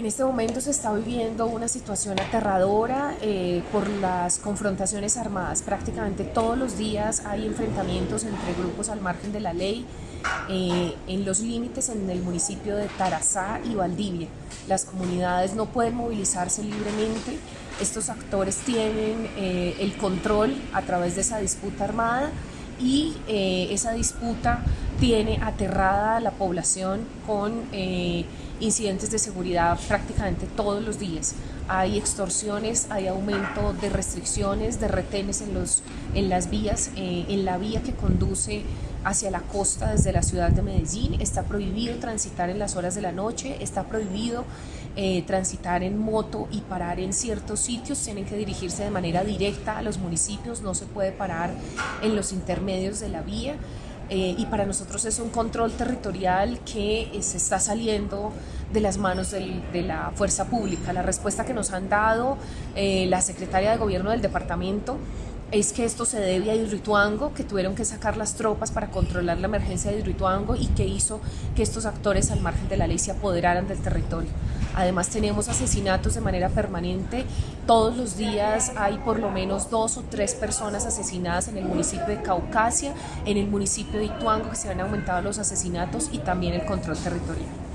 En este momento se está viviendo una situación aterradora eh, por las confrontaciones armadas. Prácticamente todos los días hay enfrentamientos entre grupos al margen de la ley eh, en los límites en el municipio de Tarazá y Valdivia. Las comunidades no pueden movilizarse libremente. Estos actores tienen eh, el control a través de esa disputa armada y esa disputa tiene aterrada a la población con incidentes de seguridad prácticamente todos los días. Hay extorsiones, hay aumento de restricciones, de retenes en, los, en las vías, eh, en la vía que conduce hacia la costa desde la ciudad de Medellín. Está prohibido transitar en las horas de la noche, está prohibido eh, transitar en moto y parar en ciertos sitios. Tienen que dirigirse de manera directa a los municipios, no se puede parar en los intermedios de la vía. Eh, y para nosotros es un control territorial que eh, se está saliendo de las manos de la fuerza pública. La respuesta que nos han dado eh, la secretaria de gobierno del departamento es que esto se debe a Hidroituango, que tuvieron que sacar las tropas para controlar la emergencia de Hidroituango y que hizo que estos actores al margen de la ley se apoderaran del territorio. Además tenemos asesinatos de manera permanente. Todos los días hay por lo menos dos o tres personas asesinadas en el municipio de Caucasia, en el municipio de Ituango, que se han aumentado los asesinatos y también el control territorial.